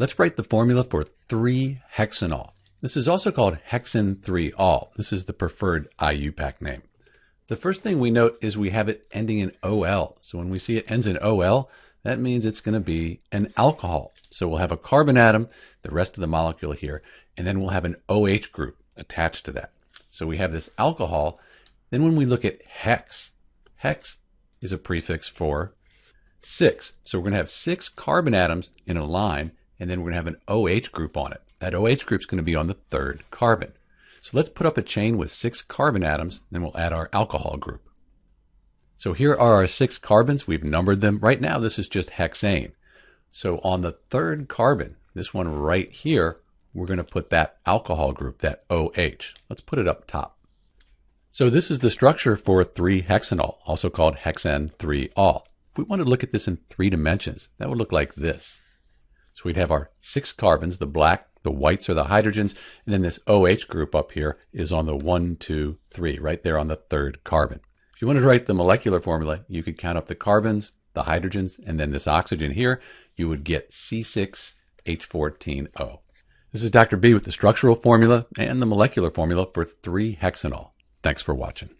Let's write the formula for 3-hexanol. This is also called hexan-3-ol. This is the preferred IUPAC name. The first thing we note is we have it ending in OL. So when we see it ends in OL, that means it's going to be an alcohol. So we'll have a carbon atom, the rest of the molecule here, and then we'll have an OH group attached to that. So we have this alcohol. Then when we look at hex, hex is a prefix for six. So we're going to have six carbon atoms in a line, and then we're going to have an OH group on it. That OH group is going to be on the third carbon. So let's put up a chain with six carbon atoms, then we'll add our alcohol group. So here are our six carbons. We've numbered them. Right now, this is just hexane. So on the third carbon, this one right here, we're going to put that alcohol group, that OH. Let's put it up top. So this is the structure for 3-hexanol, also called hexan-3-ol. If we wanted to look at this in three dimensions, that would look like this. So we'd have our six carbons, the black, the whites are the hydrogens, and then this OH group up here is on the one, two, three, right there on the third carbon. If you wanted to write the molecular formula, you could count up the carbons, the hydrogens, and then this oxygen here, you would get C6H14O. This is Dr. B with the structural formula and the molecular formula for 3-hexanol. Thanks for watching.